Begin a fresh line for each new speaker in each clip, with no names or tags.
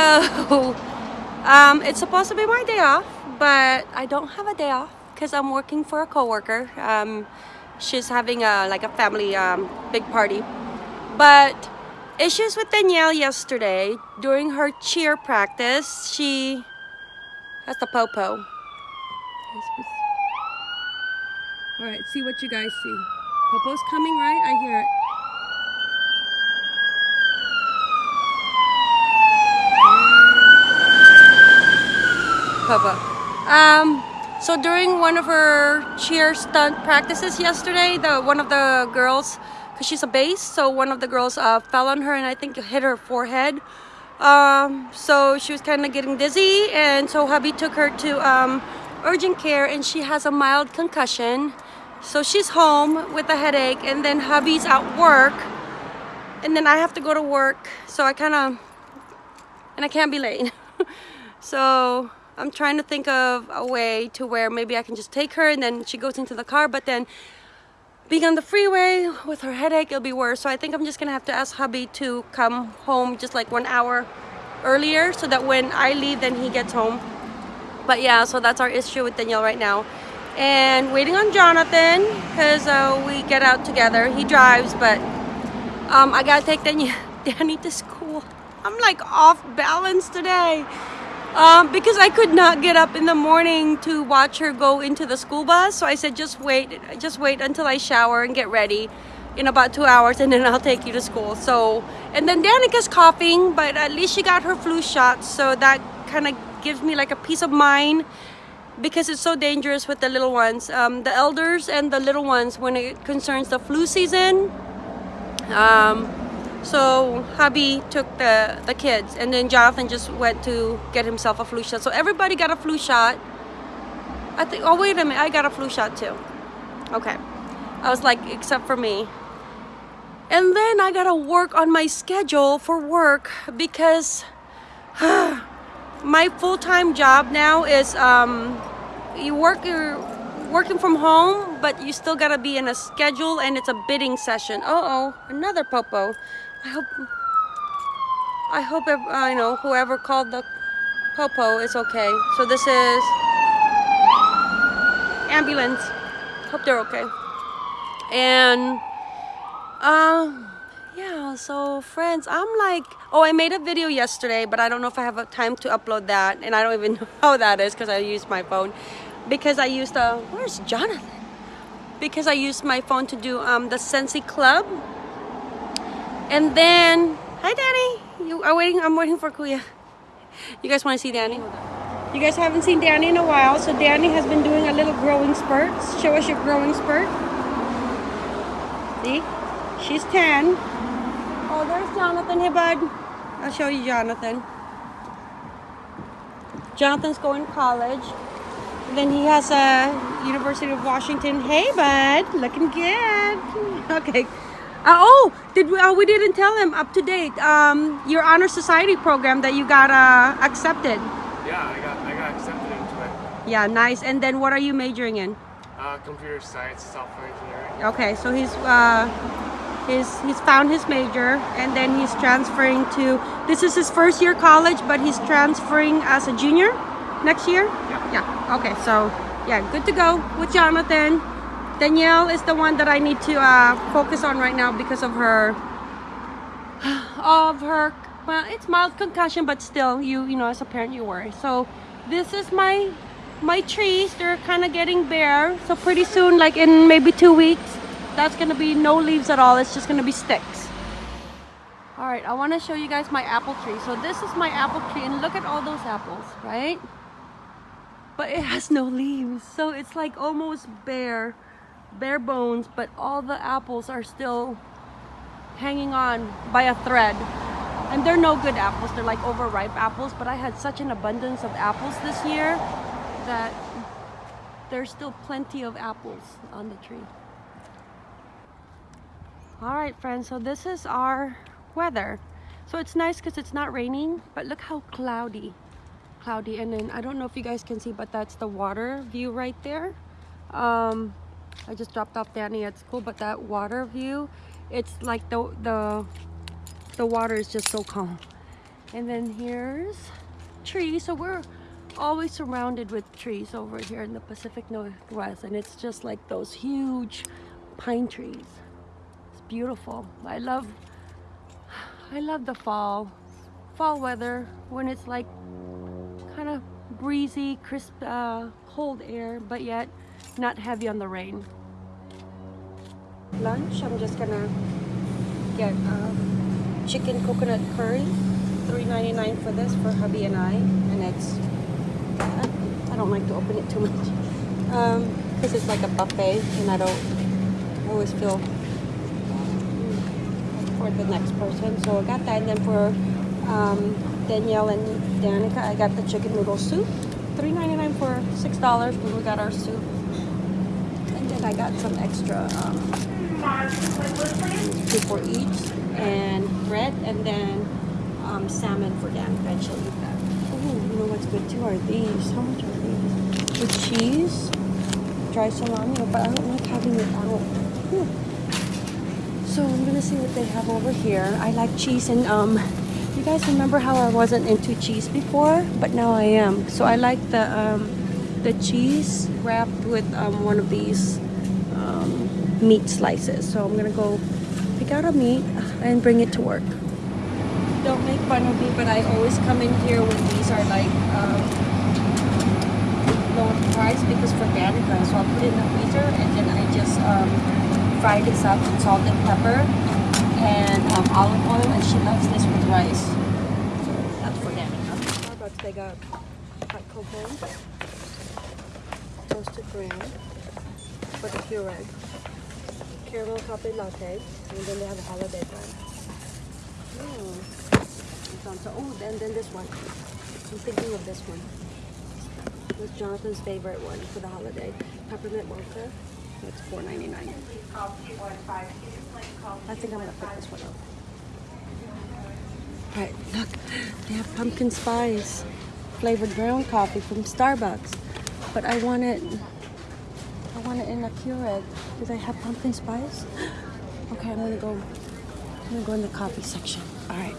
So, um, it's supposed to be my day off, but I don't have a day off because I'm working for a coworker. Um, she's having a like a family um, big party. But issues with Danielle yesterday during her cheer practice. She has the popo. All right, see what you guys see. Popo's coming, right? I hear it. Popo. Um, so during one of her cheer stunt practices yesterday, the one of the girls, because she's a base, so one of the girls uh, fell on her and I think hit her forehead. Um, so she was kind of getting dizzy and so hubby took her to um, urgent care and she has a mild concussion. So she's home with a headache and then hubby's at work and then I have to go to work. So I kind of, and I can't be late. so I'm trying to think of a way to where maybe I can just take her and then she goes into the car, but then being on the freeway with her headache, it'll be worse. So I think I'm just gonna have to ask hubby to come home just like one hour earlier so that when I leave, then he gets home. But yeah, so that's our issue with Danielle right now. And waiting on Jonathan because uh, we get out together. He drives, but um, I gotta take Danielle, Danny to school. I'm like off balance today um, because I could not get up in the morning to watch her go into the school bus. So I said, just wait, just wait until I shower and get ready in about two hours and then I'll take you to school. So, and then Danica's coughing, but at least she got her flu shot. So that kind of gives me like a peace of mind because it's so dangerous with the little ones. Um, the elders and the little ones when it concerns the flu season. Um, so hubby took the, the kids and then Jonathan just went to get himself a flu shot. So everybody got a flu shot. I think, oh wait a minute, I got a flu shot too. Okay. I was like, except for me. And then I gotta work on my schedule for work because my full-time job now is um, you work you're working from home, but you still gotta be in a schedule and it's a bidding session. Uh oh, another popo. I hope, I hope, I know, whoever called the Popo is okay. So this is ambulance. Hope they're okay. And, um, yeah, so friends, I'm like, oh, I made a video yesterday, but I don't know if I have a time to upload that. And I don't even know how that is because I used my phone. Because I used the, where's Jonathan? Because I used my phone to do um, the Scentsy Club and then, hi Danny. You are waiting. I'm waiting for Kuya. You guys want to see Danny? You guys haven't seen Danny in a while, so Danny has been doing a little growing spurt. Show us your growing spurt. See? She's 10. Oh, there's Jonathan. Hey, bud. I'll show you Jonathan. Jonathan's going to college. then he has a University of Washington. Hey, bud. Looking good. Okay. Uh, oh, did we? Oh, we didn't tell him up to date. Um, your honor society program that you got uh, accepted.
Yeah, I got I got accepted into it.
Yeah, nice. And then what are you majoring in?
Uh, computer science, software engineering.
Okay, so he's uh, he's he's found his major, and then he's transferring to. This is his first year college, but he's transferring as a junior next year.
Yeah.
Yeah. Okay, so yeah, good to go with Jonathan. Danielle is the one that I need to uh, focus on right now because of her of her well it's mild concussion but still you you know as a parent you worry. So this is my my trees. They're kind of getting bare. So pretty soon like in maybe two weeks that's gonna be no leaves at all. It's just gonna be sticks. All right I want to show you guys my apple tree. So this is my apple tree and look at all those apples right? But it has no leaves. So it's like almost bare bare bones, but all the apples are still hanging on by a thread. And they're no good apples, they're like overripe apples, but I had such an abundance of apples this year that there's still plenty of apples on the tree. All right, friends, so this is our weather. So it's nice because it's not raining, but look how cloudy. Cloudy, and then I don't know if you guys can see, but that's the water view right there. Um, I just dropped off Danny at school, but that water view, it's like the the the water is just so calm. And then here's trees. So we're always surrounded with trees over here in the Pacific Northwest. And it's just like those huge pine trees. It's beautiful. I love, I love the fall, fall weather when it's like kind of breezy, crisp, uh, cold air, but yet not heavy on the rain. Lunch, I'm just gonna get um, chicken coconut curry. $3.99 for this for hubby and I. And it's, I don't like to open it too much. Because um, it's like a buffet and I don't always feel for the next person. So I got that. And then for um, Danielle and Danica, I got the chicken noodle soup. $3.99 for $6 when we got our soup. And I got some extra um, two for each and bread and then um, salmon for Danica and she'll eat that. Oh, you know what's good too are these. How much are these? With cheese, dry salami, but I don't like having it out. So I'm gonna see what they have over here. I like cheese and um, you guys remember how I wasn't into cheese before, but now I am. So I like the um, the cheese wrapped with um, one of these meat slices. So I'm gonna go pick out a meat and bring it to work. Don't make fun of me, but I always come in here when these are like um, low price because for Danica. So I'll put it in the freezer and then I just um, fry this up with salt and pepper and um, olive oil and she loves this with rice. So that's for Danica. Starbucks, they got hot cocoa, toasted graham for the Keurig, caramel coffee latte, and then they have a holiday blend. Mm. Oh, then, then this one. I'm thinking of this one. This Jonathan's favorite one for the holiday. Peppermint mocha. That's $4.99. I think I'm gonna pick this one up. Alright, look, they have pumpkin spice flavored ground coffee from Starbucks. But I want it I want it in a Keurig. Do they have pumpkin spice? Okay, I'm gonna go I'm gonna go in the coffee section. Alright.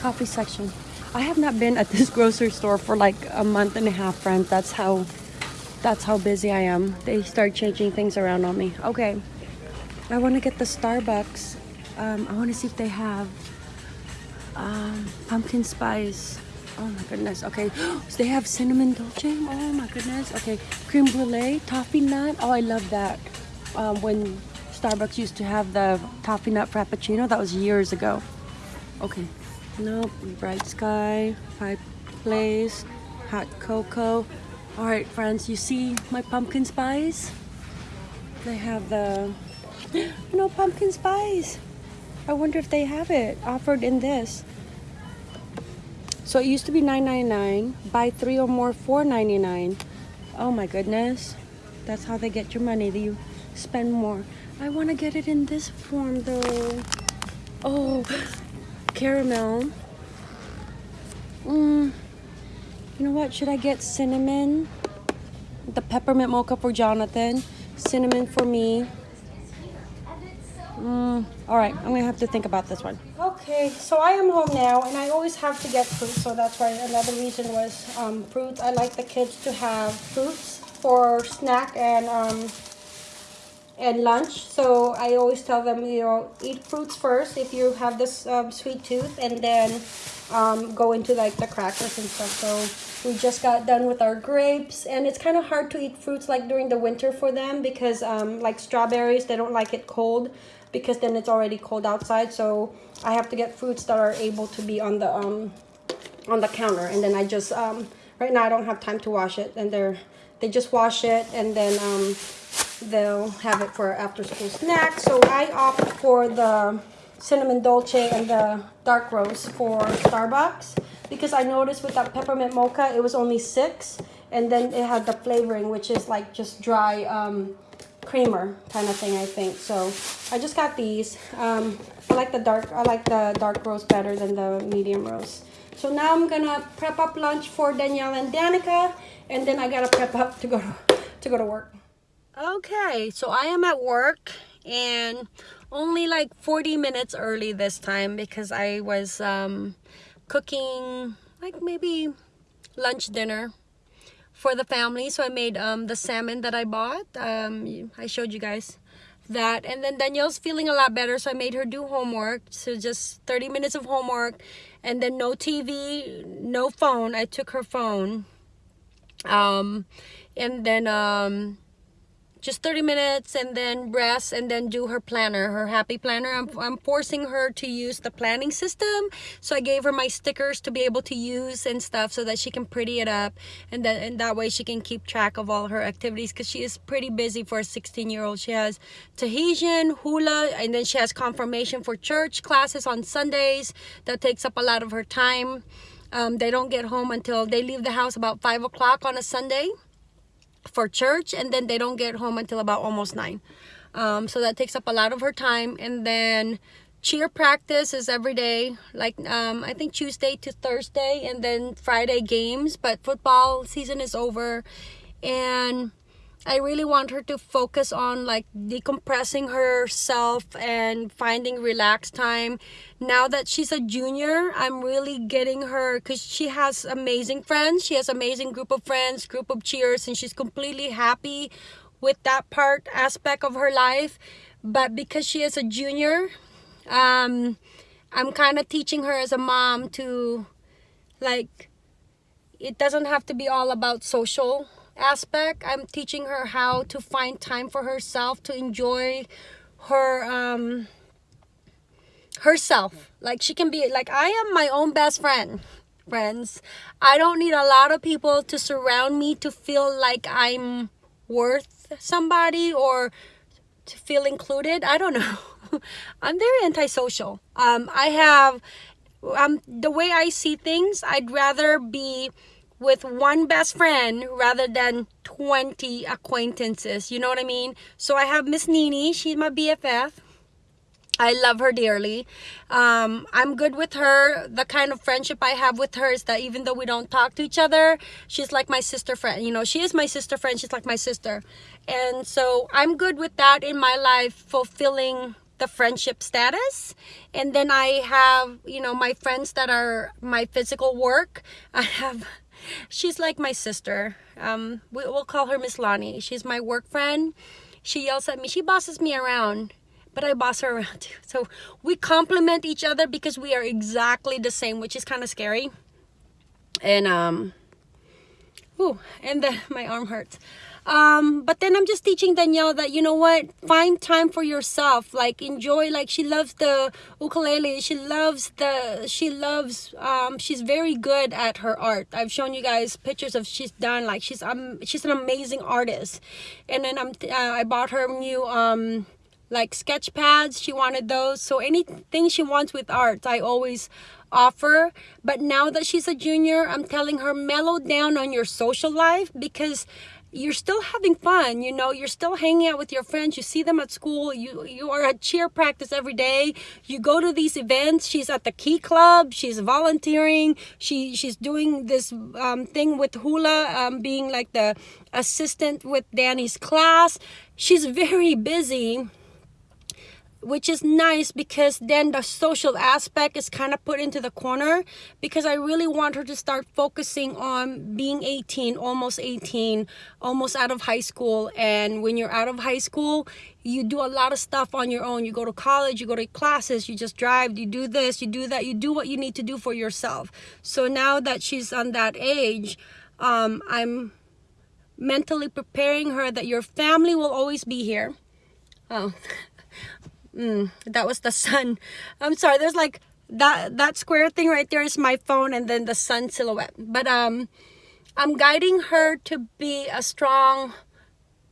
Coffee section. I have not been at this grocery store for like a month and a half, friends. That's how that's how busy I am. They start changing things around on me. Okay. I want to get the Starbucks. Um, I want to see if they have um, pumpkin spice. Oh my goodness. Okay. they have cinnamon dolce. Oh my goodness. Okay. Cream brulee, toffee nut. Oh, I love that. Um, when Starbucks used to have the toffee nut frappuccino, that was years ago. Okay. Nope. Bright sky, fireplace, hot cocoa. All right, friends. You see my pumpkin spice? They have the no pumpkin spice. I wonder if they have it offered in this. So it used to be $9.99. Buy three or more, $4.99. Oh my goodness. That's how they get your money. Do you spend more. I want to get it in this form though. Oh, caramel. Mm. You know what? Should I get cinnamon? The peppermint mocha for Jonathan. Cinnamon for me. Mm, all right, I'm gonna have to think about this one. Okay, so I am home now, and I always have to get fruit, so that's why another reason was um, fruits. I like the kids to have fruits for snack and um, and lunch. So I always tell them, you know, eat fruits first if you have this um, sweet tooth, and then um, go into like the crackers and stuff. So we just got done with our grapes, and it's kind of hard to eat fruits like during the winter for them because um, like strawberries, they don't like it cold because then it's already cold outside. So I have to get fruits that are able to be on the um on the counter, and then I just um right now I don't have time to wash it, and they're they just wash it and then um they'll have it for after school snack. So I opt for the cinnamon dolce and the dark roast for Starbucks because I noticed with that peppermint mocha it was only six and then it had the flavoring which is like just dry um, creamer kind of thing I think. So I just got these. Um, I like the dark I like the dark roast better than the medium roast. So now I'm gonna prep up lunch for Danielle and Danica and then I gotta prep up to go to, to go to work. Okay so I am at work and only like 40 minutes early this time because I was um, cooking like maybe lunch dinner for the family. So I made um, the salmon that I bought. Um, I showed you guys that. And then Danielle's feeling a lot better. So I made her do homework. So just 30 minutes of homework. And then no TV, no phone. I took her phone. Um, and then um, just 30 minutes and then rest and then do her planner her happy planner. I'm, I'm forcing her to use the planning system. So I gave her my stickers to be able to use and stuff so that she can pretty it up and that and that way she can keep track of all her activities because she is pretty busy for a 16 year old she has Tahitian hula and then she has confirmation for church classes on Sundays. That takes up a lot of her time. Um, they don't get home until they leave the house about five o'clock on a Sunday for church and then they don't get home until about almost nine. Um, so that takes up a lot of her time. And then cheer practice is every day like um, I think Tuesday to Thursday and then Friday games but football season is over. And I really want her to focus on like decompressing herself and finding relaxed time. Now that she's a junior, I'm really getting her because she has amazing friends. She has amazing group of friends, group of cheers, and she's completely happy with that part aspect of her life. But because she is a junior, um, I'm kind of teaching her as a mom to like, it doesn't have to be all about social aspect i'm teaching her how to find time for herself to enjoy her um herself. Like she can be like i am my own best friend friends. I don't need a lot of people to surround me to feel like i'm worth somebody or to feel included. I don't know. I'm very antisocial. Um i have um the way i see things i'd rather be with one best friend rather than 20 acquaintances. You know what I mean? So I have Miss Nini. She's my BFF. I love her dearly. Um, I'm good with her. The kind of friendship I have with her is that even though we don't talk to each other, she's like my sister friend. You know, she is my sister friend. She's like my sister. And so I'm good with that in my life, fulfilling the friendship status. And then I have, you know, my friends that are my physical work. I have she's like my sister. Um, we, will call her Miss Lonnie. She's my work friend. She yells at me. She bosses me around, but I boss her around too. So we complement each other because we are exactly the same, which is kind of scary. And um, and then my arm hurts. Um but then i'm just teaching danielle that you know what? Find time for yourself. Like enjoy like she loves the ukulele. She loves the she loves um she's very good at her art. I've shown you guys pictures of she's done like she's um she's an amazing artist. And then i'm uh, i bought her new um like sketch pads. She wanted those. So anything she wants with art i always offer. But now that she's a junior i'm telling her mellow down on your social life because you're still having fun you know? You're still hanging out with your friends. You see them at school. You you are at cheer practice every day. You go to these events. She's at the key club. She's volunteering. She she's doing this um, thing with hula um, being like the assistant with danny's class. She's very busy which is nice because then the social aspect is kind of put into the corner because I really want her to start focusing on being 18, almost 18, almost out of high school. And when you're out of high school, you do a lot of stuff on your own. You go to college, you go to classes, you just drive, you do this, you do that, you do what you need to do for yourself. So now that she's on that age, um, I'm mentally preparing her that your family will always be here. Oh. mm, that was the sun. I'm sorry there's like that that square thing right there is my phone and then the sun silhouette. But um i'm guiding her to be a strong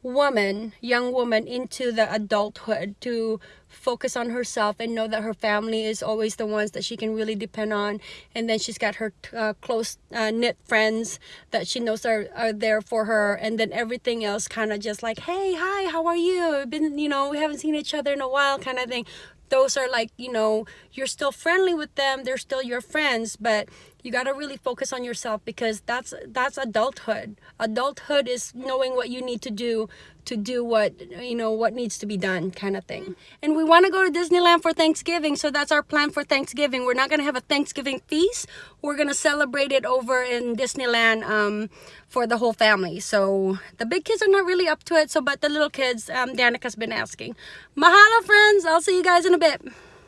woman young woman into the adulthood to focus on herself and know that her family is always the ones that she can really depend on. And then she's got her uh, close uh, knit friends that she knows are, are there for her. And then everything else kind of just like hey hi how are you? Been you know we haven't seen each other in a while kind of thing. Those are like you know you're still friendly with them they're still your friends but you got to really focus on yourself because that's that's adulthood. Adulthood is knowing what you need to do to do what you know what needs to be done kind of thing. And we want to go to disneyland for thanksgiving so that's our plan for thanksgiving. We're not going to have a thanksgiving feast. We're going to celebrate it over in disneyland um, for the whole family. So the big kids are not really up to it so but the little kids um, danica's been asking. Mahalo friends! I'll see you guys in a bit